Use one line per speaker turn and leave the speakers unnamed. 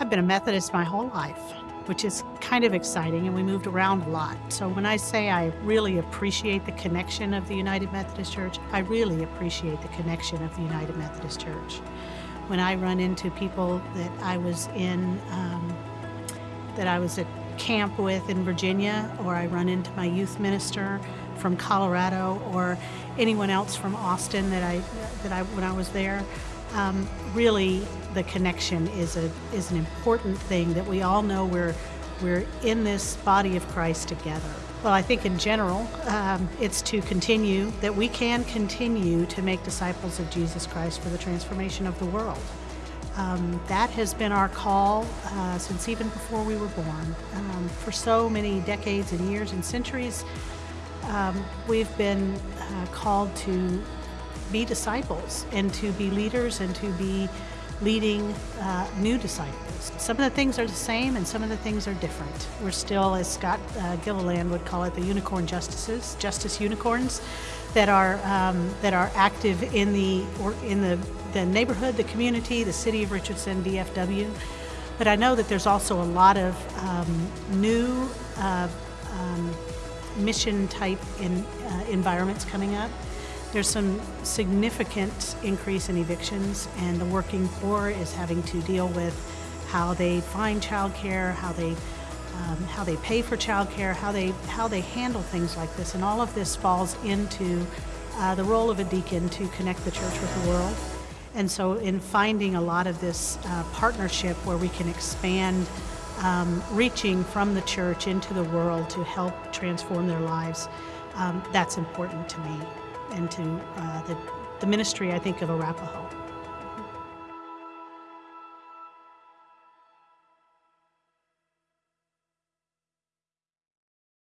I've been a Methodist my whole life, which is kind of exciting, and we moved around a lot. So when I say I really appreciate the connection of the United Methodist Church, I really appreciate the connection of the United Methodist Church. When I run into people that I was in, um, that I was at camp with in Virginia, or I run into my youth minister from Colorado, or anyone else from Austin that I that I when I was there. Um, really, the connection is a is an important thing that we all know we're we're in this body of Christ together. Well, I think in general, um, it's to continue that we can continue to make disciples of Jesus Christ for the transformation of the world. Um, that has been our call uh, since even before we were born. Um, for so many decades and years and centuries, um, we've been uh, called to be disciples and to be leaders and to be leading uh, new disciples. Some of the things are the same and some of the things are different. We're still, as Scott uh, Gilliland would call it, the unicorn justices, justice unicorns, that are um, that are active in the or in the, the neighborhood, the community, the city of Richardson, DFW. But I know that there's also a lot of um, new uh, um, mission type in, uh, environments coming up. There's some significant increase in evictions, and the working poor is having to deal with how they find childcare, how they um, how they pay for childcare, how they how they handle things like this, and all of this falls into uh, the role of a deacon to connect the church with the world. And so, in finding a lot of this uh, partnership where we can expand um, reaching from the church into the world to help transform their lives, um, that's important to me and to uh, the, the ministry, I think, of Arapaho.